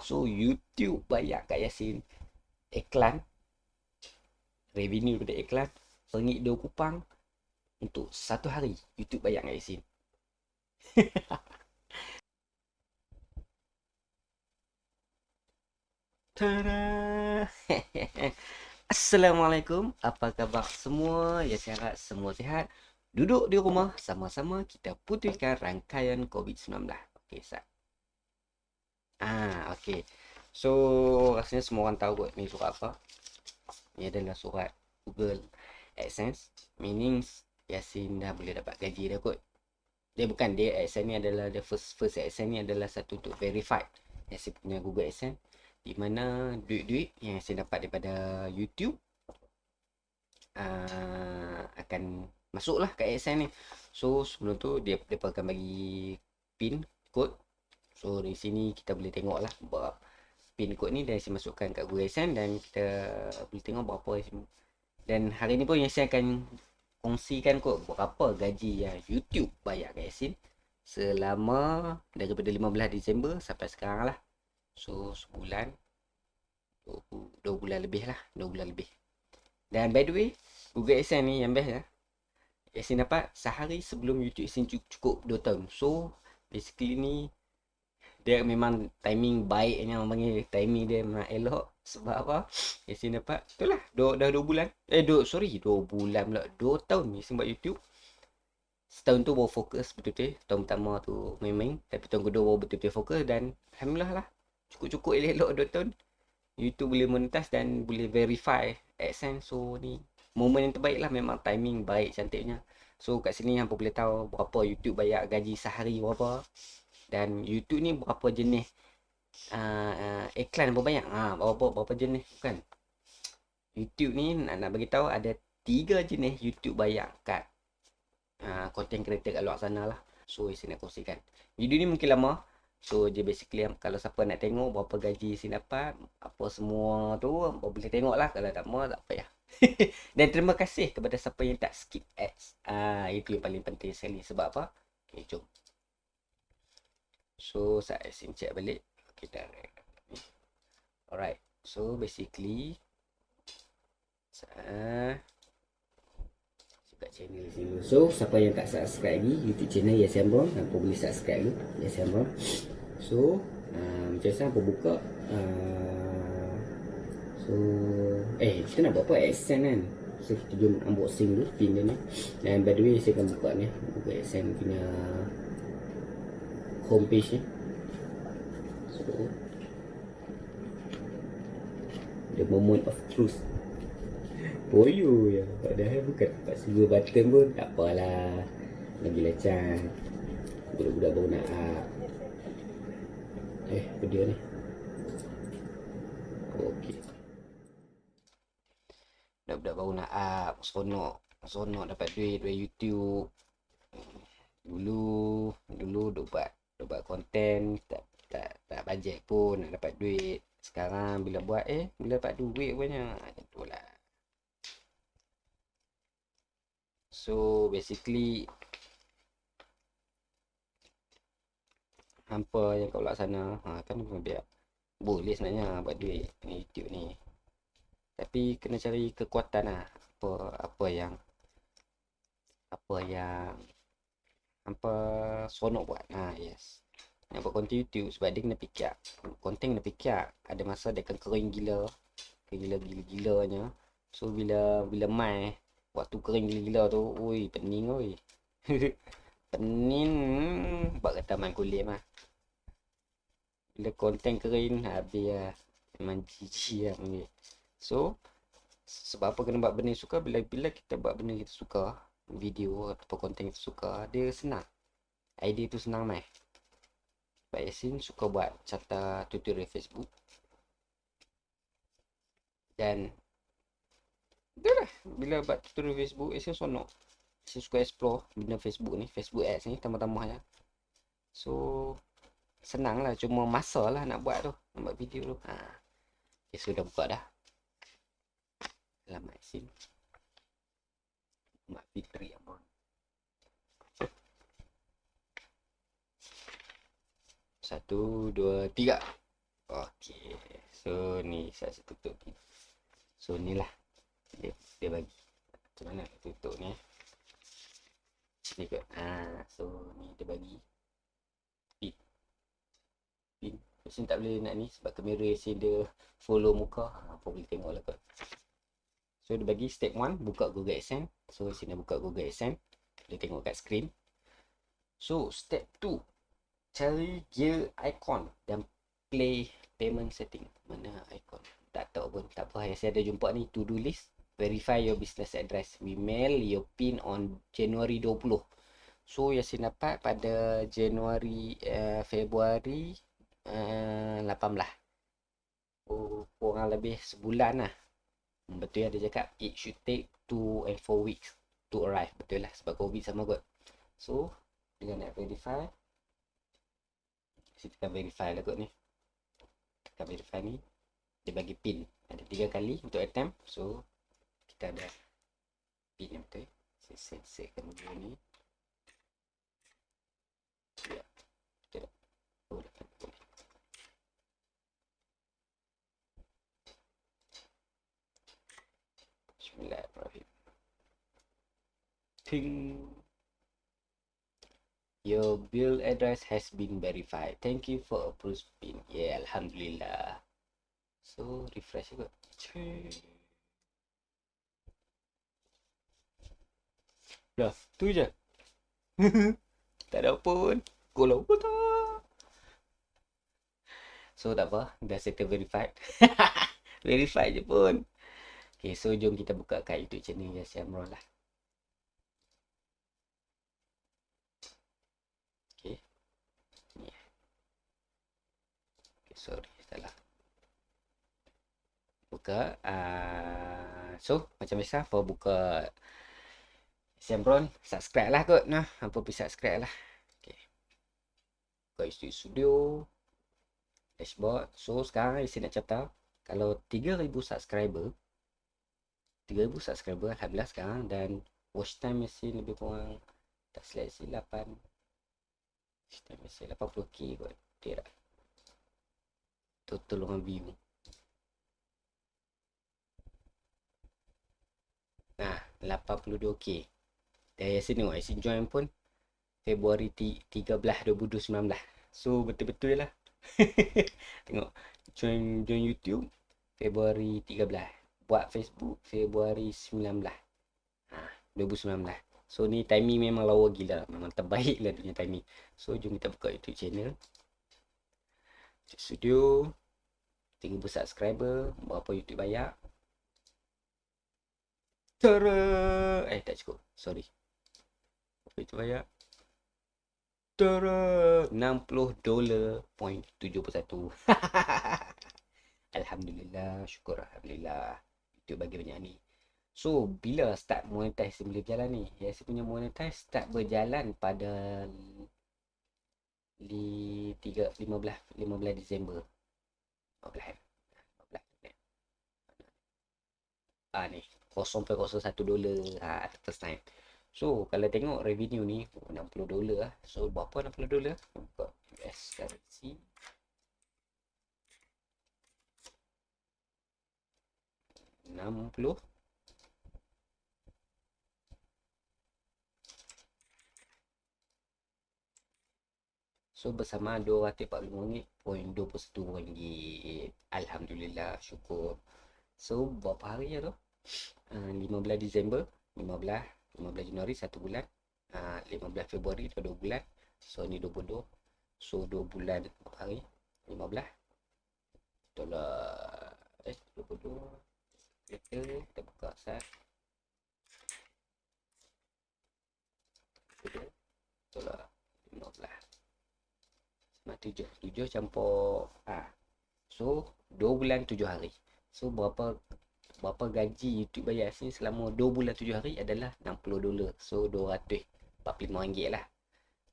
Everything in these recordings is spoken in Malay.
So YouTube bayar kat Yasin iklan revenue daripada iklan sengit dua kupang untuk satu hari YouTube bayar kat Yasin. Tada! Assalamualaikum. Apa khabar semua? Ya saya harap semua sihat. Duduk di rumah sama-sama kita putihkan rangkaian COVID-19. Okey, sat. Ah, okey. So, rasanya semua orang tahu kot ni surat apa. Ni adalah surat Google AdSense. Meaning Yasin dah boleh dapat gaji dah kot. Dia bukan dia AdSense ni adalah the first first AdSense ni adalah satu untuk verified Yasin punya Google AdSense di mana duit-duit yang saya dapat daripada YouTube uh, akan masuklah ke ASN ni. So sebelum tu dia depa akan bagi pin kod. So di sini kita boleh tengok lah pin kod ni dan saya masukkan kat Google ASN dan kita boleh tengok berapa dan hari ni pun saya akan kongsikan kod berapa gaji yang YouTube bayar kat Yasin selama daripada 15 Disember sampai sekarang lah. So sebulan dua, dua bulan lebih lah Dua bulan lebih. Dan by the way Google AdSense ni yang best lah Yasin dapat sehari sebelum YouTube Yasin cukup 2 tahun. So basically ni Dia memang timing baiknya Orang panggil timing dia memang elok. Sebab apa? Yasin dapat Itulah dua, dah 2 bulan. Eh dua, sorry 2 bulan pula. 2 tahun Yasin buat YouTube. Setahun tu baru fokus betul-betul. Tahun pertama tu main-main. Tapi tahun kedua baru betul-betul fokus Dan Alhamdulillah lah. Cukup-cukup elok-elok 2 tahun. YouTube boleh monetize dan boleh verify AdSense so ni momen yang terbaik lah memang timing baik cantiknya. So kat sini hampa boleh tahu? Berapa YouTube bayar gaji sehari berapa dan YouTube ni berapa jenis uh, uh, iklan berapa banyak ha, berapa, berapa jenis kan YouTube ni nak, nak bagi tahu ada tiga jenis YouTube bayar kat uh, content creator kat luar sana lah so saya nak kongsikan video ni mungkin lama So dia basically kalau siapa nak tengok berapa gaji si dapat apa semua tu boleh tengok lah kalau tak mau tak payah. Dan terima kasih kepada siapa yang tak skip ads. Ah itu yang paling penting sekali sebab apa? Okay jom. So saya sim check balik. Okay dah. Alright. So basically saya kat channel sini. So siapa yang tak subscribe ni YouTube channel Yes Ambon, apa boleh subscribe ni Yes Ambon. So uh, Macam saya apa buka uh, So Eh kita nak buat apa Accent kan So kita jom unboxing dulu Pin dia ni Dan by the way saya akan buka ni Buka Accent punya Homepage ni So The moment of truth Boyo ya Padahal bukan tempat sebuah button pun Tak apalah Lagi lecah Budak-budak baru nak up Eh, dia ni? Okey. Budak-budak baru nak up, seronok. Seronok dapat duit dari YouTube. Dulu, dulu duk buat, duk buat konten, tak, tak, tak bajet pun nak dapat duit. Sekarang bila buat, eh, bila dapat duit banyak. Itulah. So, basically, hampa yang luar sana ha, kan biar boleh sebenarnya buat duit ni YouTube ni tapi kena cari kekuatan lah apa apa yang apa yang hampa seronok buat. Ha yes. Nak buat konten YouTube sebab dia kena fikir. Konten kena fikir. Ada masa dia akan kering gila. Kering gila gila gilanya. So bila bila mai waktu kering gila gila tu oi pening oi pening buat kata main kulit mah. Bila konten kering habis lah memang jijik lah panggil so sebab apa kena buat benda suka? Bila bila kita buat benda kita suka video atau konten kita suka dia senang. Idea tu senang mai. Pak Yasin suka buat carta tutorial Facebook. Dan itulah bila buat tutorial Facebook Yasin sonok saya suka explore benda Facebook ni Facebook ads ni tambah-tambah ya so senang lah. Cuma masa lah nak buat tu nak buat video tu. Ha. okay, sudah buka dah. Alamat sim mak fitri apa satu dua tiga Okey. So ni saya tutup ni. So ni lah. Dia, dia bagi. Macam mana nak tutup ni eh. Ni kot. Ha, so ni dia bagi. Pin. Pin. Macam tak boleh nak ni sebab kamera sini dia follow muka. Ha, apa boleh tengok lah kot. So dia bagi step 1 buka Google AdSense. So sini buka Google AdSense. Boleh tengok kat screen. So step 2 cari gear icon dan play payment setting. Mana icon? Tak tahu pun. Tak apa. Yang saya ada jumpa ni to do list. Verify your business address. We mail your pin on January 20. So yang saya dapat pada Januari uh, Februari uh, 18. Oh, kurang lebih sebulan lah. Hmm, betul ya dia cakap it should take 2 and 4 weeks to arrive. Betul lah sebab COVID sama kot. So dengan nak verify. Kita tekan verify lah kot ni. Tekan verify ni. Dia bagi pin. Ada tiga kali untuk attempt. So kita ada pin yang betul. Saya set setkan dulu ni ya betul oh dapat boleh Bismillahirrahmanirrahim ting Your bill address has been verified. Thank you for approved pin. Yeah, Alhamdulillah. So, refresh juga. Dah, tu je. tak ada pun. Kalau tak. So, tak apa. Dah settle verified. verified je pun. Okay, so jom kita buka kat YouTube channel Yasin Amrul lah. Sorry salah buka uh, so macam biasa for buka Sembron subscribe lah kot nah apa pun subscribe lah. Okay. buka YouTube studio dashboard. So sekarang saya nak cerita kalau 3000 subscriber 3000 subscriber Alhamdulillah sekarang dan watch time masih lebih kurang tak seleksi 8 watch time masih 80k kot tidak total orang view nah 82k dan Yasin tengok Yasin join pun Februari 13 2019 so betul-betul lah. Tengok join join YouTube Februari 13 buat Facebook Februari 19 ha, 2019 so ni timing memang lawa gila. Memang terbaik lah punya timing. So jom kita buka YouTube channel Studio 3000 subscriber Berapa YouTube bayar Tara! Eh tak cukup. Sorry. Berapa YouTube bayar Tara! 60 dolar point 71 Alhamdulillah Syukur Alhamdulillah. YouTube bagi banyak ni. So bila start monetize boleh berjalan ni? Ya saya punya monetize start berjalan pada di 3 15 15 Disember. 15 15 ah ni 0.01 dolar ah first time. So kalau tengok revenue ni 60 dolar lah so berapa 60 dolar? Buka US currency. enam puluh So bersama RM245.21 Alhamdulillah syukur. So berapa hari ya tu? Uh, 15 Disember 15 15 Januari 1 bulan. Uh, 15 Februari 2 bulan. So ni 22 So 2 bulan berapa hari? 15 Itulah Eh 22 Kita, kita buka sat Itulah 15 Mak tujuh. Tujuh campur ah. So, dua bulan tujuh hari. So, berapa berapa gaji YouTube bayar sini selama dua bulan tujuh hari adalah 60 dolar. So, 245 ringgit lah.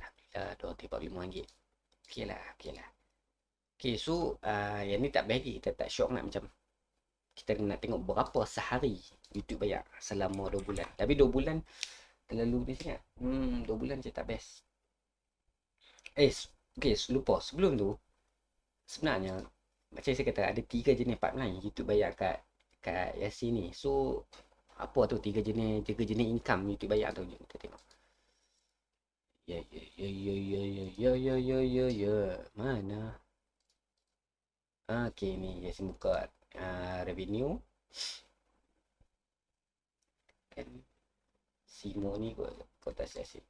Alhamdulillah, 245 ringgit. Okey lah, okey lah. Okay, so uh, yang ni tak bagi kita tak syok nak macam kita nak tengok berapa sehari YouTube bayar selama 2 bulan. Tapi 2 bulan terlalu ni sangat. Hmm, 2 bulan je tak best. Eh, Okay, lupa. Sebelum tu, sebenarnya macam saya kata ada tiga jenis pipeline YouTube bayar kat kat Yasin ni. So apa tu tiga jenis tiga jenis income YouTube bayar tu kita tengok. Ya ya ya ya ya ya ya ya ya ya mana? Okey ni Yasin buka uh, revenue. Kan Simo ni kot kotas Yasin.